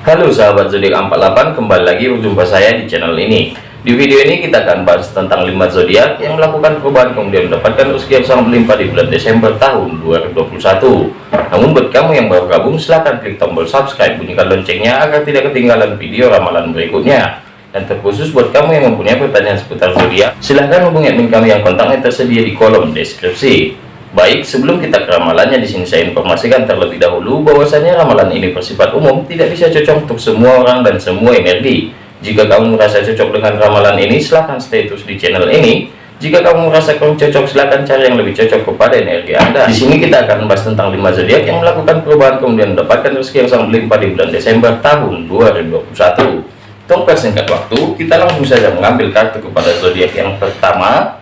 Halo sahabat zodiak 48 kembali lagi berjumpa saya di channel ini. Di video ini kita akan bahas tentang 5 zodiak yang melakukan perubahan kemudian mendapatkan rezeki yang sangat melimpah di bulan Desember tahun 2021 namun buat kamu yang baru gabung silahkan klik tombol subscribe bunyikan loncengnya agar tidak ketinggalan video ramalan berikutnya. Dan terkhusus buat kamu yang mempunyai pertanyaan seputar zodiak silahkan hubungi admin kami yang kontaknya tersedia di kolom deskripsi Baik, sebelum kita ke ramalannya di sini saya informasikan terlebih dahulu bahwasanya ramalan ini bersifat umum, tidak bisa cocok untuk semua orang dan semua energi. Jika kamu merasa cocok dengan ramalan ini, silahkan stay terus di channel ini. Jika kamu merasa kurang cocok, silahkan cari yang lebih cocok kepada energi Anda. Di sini kita akan membahas tentang 5 zodiak yang melakukan perubahan kemudian mendapatkan rezeki yang sangat melimpah di bulan Desember tahun 2021. Untuk persingkat waktu, kita langsung saja mengambil kartu kepada zodiak yang pertama,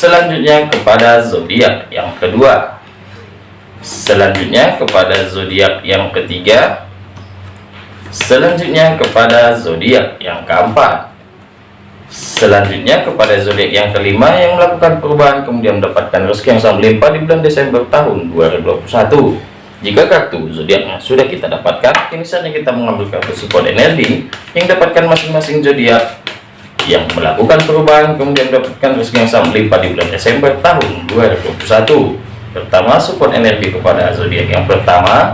selanjutnya kepada zodiak yang kedua. Selanjutnya kepada zodiak yang ketiga. Selanjutnya kepada zodiak yang keempat. Selanjutnya kepada zodiak yang kelima yang melakukan perubahan kemudian mendapatkan rezeki yang sangat melimpah di bulan Desember tahun 2021 jika kartu zodiaknya sudah kita dapatkan ini saatnya kita mengambil kartu support energi yang dapatkan masing-masing zodiak yang melakukan perubahan kemudian mendapatkan rezeki yang sangat melimpah di bulan Desember tahun 2021 pertama support energi kepada zodiak yang pertama.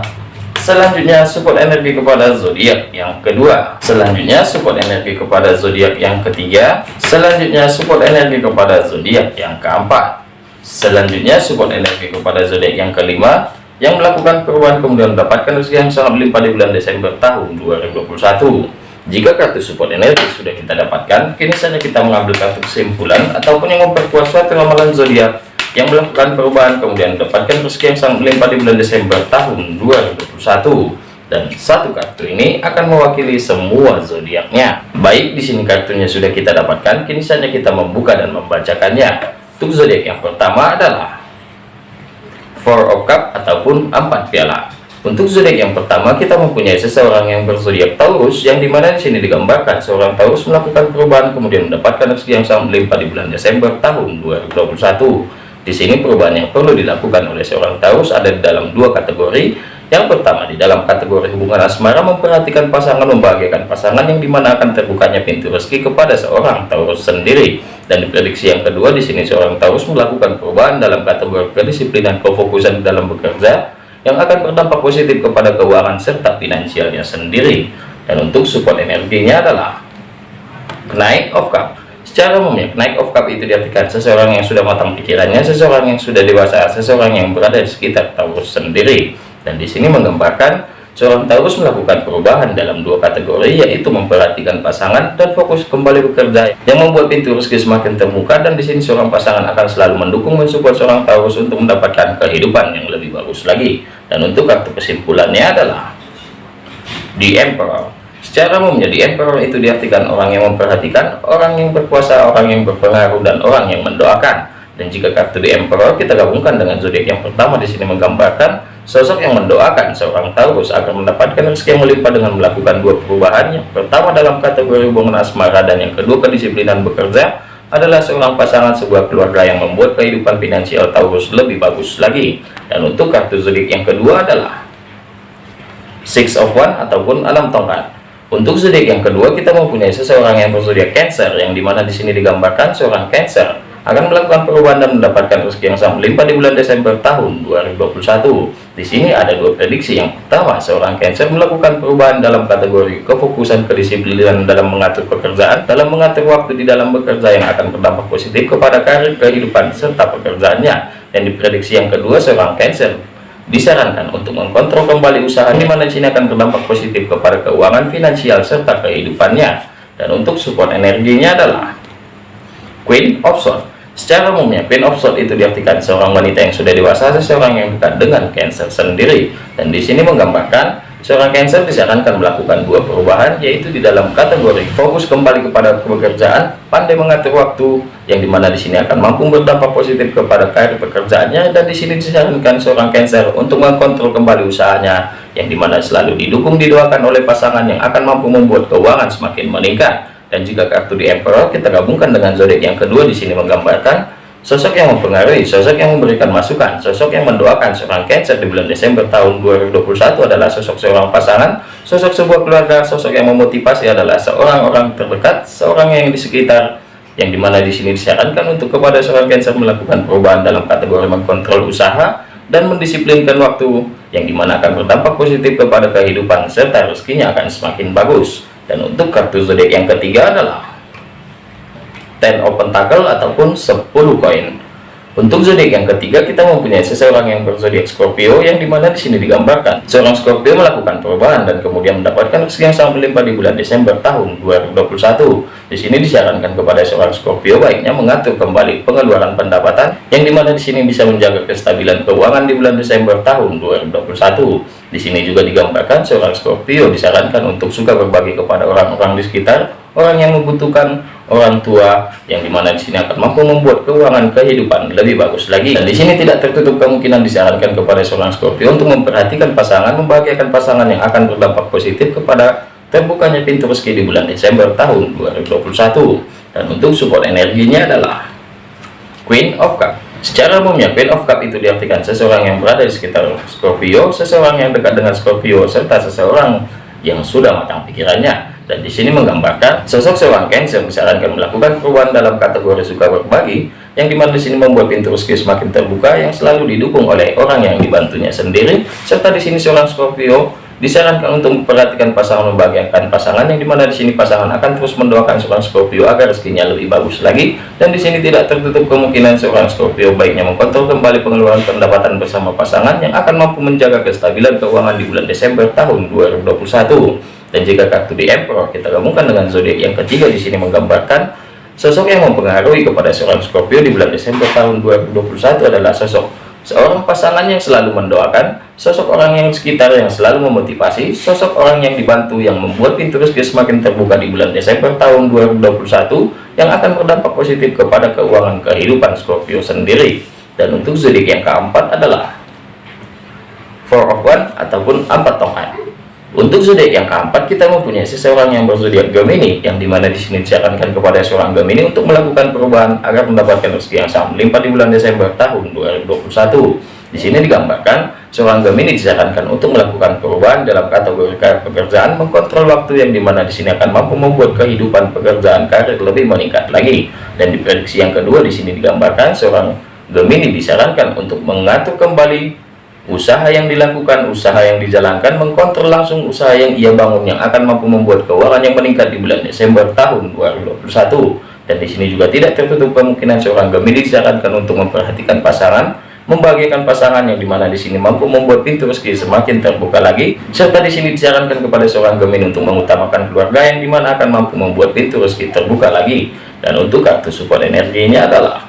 Selanjutnya support energi kepada zodiak yang kedua. Selanjutnya support energi kepada zodiak yang ketiga. Selanjutnya support energi kepada zodiak yang keempat. Selanjutnya support energi kepada zodiak yang kelima yang melakukan perubahan kemudian mendapatkan rezeki yang sangat melimpah di bulan Desember tahun 2021 jika kartu support energi sudah kita dapatkan, kini saja kita mengambil kartu kesimpulan ataupun yang memperkuat suatu ramalan zodiak yang melakukan perubahan kemudian mendapatkan rezeki yang sangat melimpah di bulan Desember tahun 2021. Dan satu kartu ini akan mewakili semua zodiaknya. Baik, di sini kartunya sudah kita dapatkan, kini saja kita membuka dan membacakannya. Untuk zodiak yang pertama adalah Four of Cup ataupun empat piala. Untuk zodiak yang pertama kita mempunyai seseorang yang berzodiak Taurus yang di mana di sini digambarkan seorang Taurus melakukan perubahan kemudian mendapatkan rezeki yang sangat melimpah di bulan Desember tahun 2021. Di sini perubahan yang perlu dilakukan oleh seorang Taurus ada di dalam dua kategori. Yang pertama di dalam kategori hubungan asmara memperhatikan pasangan membahagiakan pasangan yang di mana akan terbukanya pintu rezeki kepada seorang Taurus sendiri. Dan di prediksi yang kedua di sini seorang Taurus melakukan perubahan dalam kategori kedisiplinan kefokusan dalam bekerja yang akan berdampak positif kepada keuangan serta finansialnya sendiri. Dan untuk support energinya adalah naik of cup secara umumnya naik of cup itu diartikan seseorang yang sudah matang pikirannya seseorang yang sudah dewasa seseorang yang berada di sekitar Taurus sendiri. Dan di sini menggambarkan Seorang Taurus melakukan perubahan dalam dua kategori yaitu memperhatikan pasangan dan fokus kembali bekerja yang membuat pintu rezeki semakin terbuka dan di sini seorang pasangan akan selalu mendukung mensupport seorang Taurus untuk mendapatkan kehidupan yang lebih bagus lagi. Dan untuk kartu kesimpulannya adalah di Emperor. Secara umumnya di Emperor itu diartikan orang yang memperhatikan, orang yang berkuasa, orang yang berpengaruh dan orang yang mendoakan. Dan jika kartu di Emperor kita gabungkan dengan zodiak yang pertama di sini menggambarkan Sosok yang mendoakan seorang Taurus akan mendapatkan rezeki yang melimpah dengan melakukan dua perubahan. Yang pertama dalam kategori hubungan asmara dan yang kedua kedisiplinan bekerja adalah seorang pasangan sebuah keluarga yang membuat kehidupan finansial Taurus lebih bagus lagi. Dan untuk kartu zodiak yang kedua adalah Six of One ataupun alam tongkat. Untuk zodiak yang kedua kita mempunyai seseorang yang berzodiak Cancer yang di mana di sini digambarkan seorang Cancer akan melakukan perubahan dan mendapatkan rezeki yang sangat melimpah di bulan Desember tahun 2021. Di sini ada dua prediksi. Yang pertama, seorang Cancer melakukan perubahan dalam kategori kefokusan kedisiplinan dalam mengatur pekerjaan, dalam mengatur waktu di dalam bekerja yang akan berdampak positif kepada karir, kehidupan, serta pekerjaannya. Dan di prediksi yang kedua, seorang Cancer disarankan untuk mengkontrol kembali usaha di mana sini akan berdampak positif kepada keuangan finansial serta kehidupannya. Dan untuk support energinya adalah Queen of Swords Secara umumnya, Queen of Swords itu diartikan seorang wanita yang sudah dewasa, seseorang yang dekat dengan Cancer sendiri. Dan di sini menggambarkan seorang Cancer disarankan melakukan dua perubahan, yaitu di dalam kategori fokus kembali kepada pekerjaan, pandai mengatur waktu, yang di mana di sini akan mampu berdampak positif kepada karir pekerjaannya, dan di sini disarankan seorang Cancer untuk mengkontrol kembali usahanya, yang di mana selalu didukung didoakan oleh pasangan yang akan mampu membuat keuangan semakin meningkat dan jika kartu di Emperor kita gabungkan dengan zodiak yang kedua di sini menggambarkan sosok yang mempengaruhi, sosok yang memberikan masukan, sosok yang mendoakan seorang Cancer di bulan Desember tahun 2021 adalah sosok seorang pasangan, sosok sebuah keluarga, sosok yang memotivasi adalah seorang orang terdekat, seorang yang di sekitar, yang di mana di sini disarankan untuk kepada seorang Cancer melakukan perubahan dalam kategori mengkontrol usaha dan mendisiplinkan waktu, yang di mana akan berdampak positif kepada kehidupan serta rezekinya akan semakin bagus. Dan untuk kartu zodiak yang ketiga adalah ten of pentacle ataupun 10 koin untuk zodiak yang ketiga kita mempunyai seseorang yang berzodiak Scorpio yang di mana di sini digambarkan. Seorang Scorpio melakukan perubahan dan kemudian mendapatkan rezeki yang sangat berlimpah di bulan Desember tahun 2021 di sini disarankan kepada seorang Scorpio baiknya mengatur kembali pengeluaran pendapatan yang di mana di sini bisa menjaga kestabilan keuangan di bulan Desember tahun 2021 di sini juga digambarkan seorang Scorpio disarankan untuk suka berbagi kepada orang-orang di sekitar orang yang membutuhkan orang tua yang di mana di sini akan mampu membuat keuangan kehidupan lebih bagus lagi. Dan di sini tidak tertutup kemungkinan disarankan kepada seorang Scorpio untuk memperhatikan pasangan membahagiakan pasangan yang akan berdampak positif kepada terbukanya pintu rezeki di bulan Desember tahun 2021 dan untuk support energinya adalah Queen of Cup. Secara umumnya Queen of Cup itu diartikan seseorang yang berada di sekitar Scorpio seseorang yang dekat dengan Scorpio serta seseorang yang sudah matang pikirannya dan di sini menggambarkan sosok seorang Cancer disarankan melakukan perubahan dalam kategori suka berbagi yang di mana di sini membuat pintu rezeki semakin terbuka yang selalu didukung oleh orang yang dibantunya sendiri serta di sini seorang Scorpio disarankan untuk memperhatikan pasangan membahagiakan pasangan yang di mana di sini pasangan akan terus mendoakan seorang Scorpio agar rezekinya lebih bagus lagi. Dan di sini tidak tertutup kemungkinan seorang Scorpio baiknya mengkontrol kembali pengeluaran pendapatan bersama pasangan yang akan mampu menjaga kestabilan keuangan di bulan Desember tahun 2021 dan jika kartu di Emperor kita gabungkan dengan zodiak yang ketiga di sini menggambarkan sosok yang mempengaruhi kepada seorang Scorpio di bulan Desember tahun 2021 adalah sosok seorang pasangan yang selalu mendoakan, sosok orang yang sekitar yang selalu memotivasi, sosok orang yang dibantu yang membuat pintu rezeki semakin terbuka di bulan Desember tahun 2021 yang akan berdampak positif kepada keuangan kehidupan Scorpio sendiri. Dan untuk zodiak yang keempat adalah Four of One ataupun empat tongkat. Untuk zodiak yang keempat kita mempunyai seseorang yang berzodiak Gemini yang di mana di sini disarankan kepada seorang Gemini untuk melakukan perubahan agar mendapatkan rezeki yang sangat melimpah di bulan Desember tahun 2021. Di sini digambarkan seorang Gemini disarankan untuk melakukan perubahan dalam kategori karir pekerjaan, mengkontrol waktu yang di mana di sini akan mampu membuat kehidupan pekerjaan karir lebih meningkat lagi. Dan di prediksi yang kedua di sini digambarkan seorang Gemini disarankan untuk mengatur kembali Usaha yang dilakukan, usaha yang dijalankan, mengkontrol langsung usaha yang ia bangun yang akan mampu membuat keuangan yang meningkat di bulan Desember tahun 2021. Dan di sini juga tidak tertutup kemungkinan seorang Gemini disarankan untuk memperhatikan pasangan, membagikan pasangan yang di mana di sini mampu membuat pintu rezeki semakin terbuka lagi. Serta di sini disarankan kepada seorang Gemini untuk mengutamakan keluarga yang di mana akan mampu membuat pintu rezeki terbuka lagi. Dan untuk kartu support energinya adalah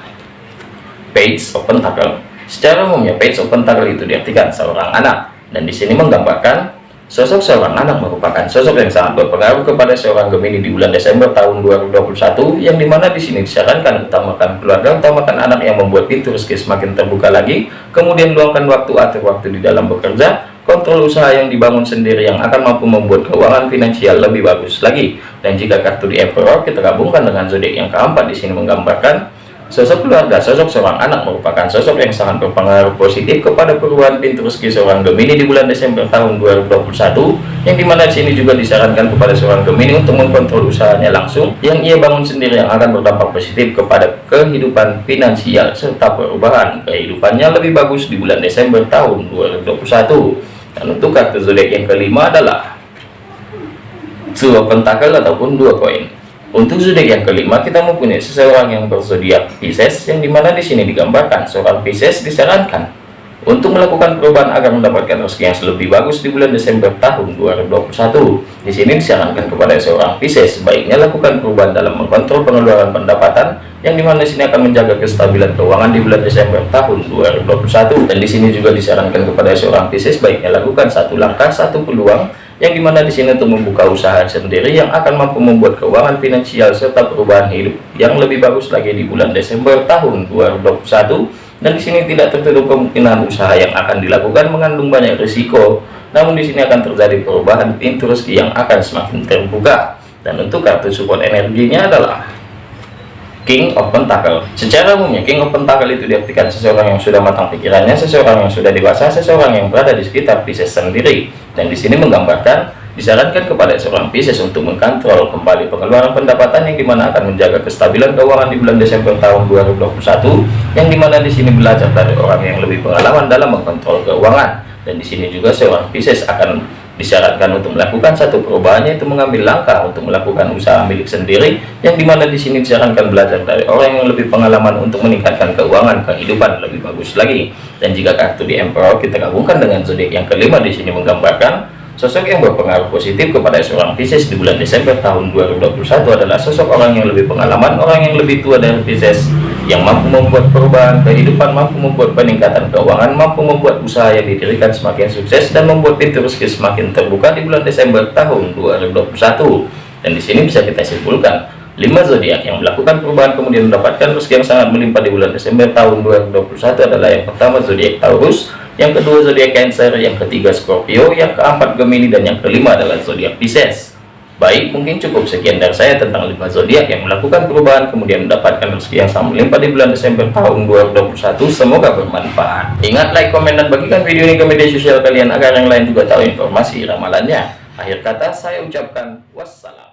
Page of Pentacle Secara umumnya page open toggle itu diartikan seorang anak. Dan di sini menggambarkan sosok seorang anak merupakan sosok yang sangat berpengaruh kepada seorang Gemini di bulan Desember tahun 2021 yang di mana di sini disarankan utamakan keluarga utamakan anak yang membuat pintu rezeki semakin terbuka lagi kemudian luangkan waktu atau waktu di dalam bekerja kontrol usaha yang dibangun sendiri yang akan mampu membuat keuangan finansial lebih bagus lagi. Dan jika kartu di Emperor kita gabungkan dengan zodiak yang keempat di sini menggambarkan Sosok keluarga, sosok seorang anak merupakan sosok yang sangat berpengaruh positif kepada perubahan pintu rezeki seorang Gemini di bulan Desember tahun 2021 yang di mana di sini juga disarankan kepada seorang Gemini untuk mengkontrol usahanya langsung yang ia bangun sendiri yang akan berdampak positif kepada kehidupan finansial serta perubahan kehidupannya lebih bagus di bulan Desember tahun 2021 dan untuk kartu zodiak yang kelima adalah dua pentakel ataupun dua koin untuk zodiak yang kelima, kita mempunyai seseorang yang berzodiak Pisces, yang di mana di sini digambarkan seorang Pisces disarankan untuk melakukan perubahan agar mendapatkan rezeki yang lebih bagus di bulan Desember tahun 2021. Di sini disarankan kepada seorang Pisces baiknya lakukan perubahan dalam mengontrol pengeluaran pendapatan yang di mana di sini akan menjaga kestabilan keuangan di bulan Desember tahun 2021. Dan di sini juga disarankan kepada seorang Pisces baiknya lakukan satu langkah, satu peluang yang di mana di sini untuk membuka usaha sendiri yang akan mampu membuat keuangan finansial serta perubahan hidup yang lebih bagus lagi di bulan Desember tahun 2021 dan di sini tidak tertutup kemungkinan usaha yang akan dilakukan mengandung banyak risiko. Namun di sini akan terjadi perubahan pintu rezeki yang akan semakin terbuka. Dan untuk kartu support energinya adalah King of Pentacle. Secara umumnya King of Pentacle itu diartikan seseorang yang sudah matang pikirannya, seseorang yang sudah dewasa, seseorang yang berada di sekitar Pisces sendiri. Dan di sini menggambarkan disarankan kepada seorang Pisces untuk mengkontrol kembali pengeluaran pendapatan yang di mana akan menjaga kestabilan keuangan di bulan Desember tahun 2021 yang di mana di sini belajar dari orang yang lebih pengalaman dalam mengontrol keuangan dan di sini juga seorang Pisces akan disyaratkan untuk melakukan satu perubahan yaitu mengambil langkah untuk melakukan usaha milik sendiri yang di mana di sini disarankan belajar dari orang yang lebih pengalaman untuk meningkatkan keuangan kehidupan lebih bagus lagi. Dan jika kartu di Emperor kita gabungkan dengan zodiak yang kelima di sini menggambarkan sosok yang berpengaruh positif kepada seorang Pisces di bulan Desember tahun 2021 adalah sosok orang yang lebih pengalaman orang yang lebih tua dari Pisces yang mampu membuat perubahan kehidupan, mampu membuat peningkatan keuangan, mampu membuat usaha yang didirikan semakin sukses dan membuat pintu rezeki semakin terbuka di bulan Desember tahun 2021. Dan di sini bisa kita simpulkan, lima zodiak yang melakukan perubahan kemudian mendapatkan rezeki yang sangat melimpah di bulan Desember tahun 2021 adalah yang pertama zodiak Taurus, yang kedua zodiak Cancer, yang ketiga Scorpio, yang keempat Gemini dan yang kelima adalah zodiak Pisces. Baik, mungkin cukup sekian dari saya tentang lima zodiak yang melakukan perubahan kemudian mendapatkan rezeki yang sama melimpah di bulan Desember tahun 2021. Semoga bermanfaat. Ingat like, komen, dan bagikan video ini ke media sosial kalian agar yang lain juga tahu informasi ramalannya. Akhir kata saya ucapkan wassalam.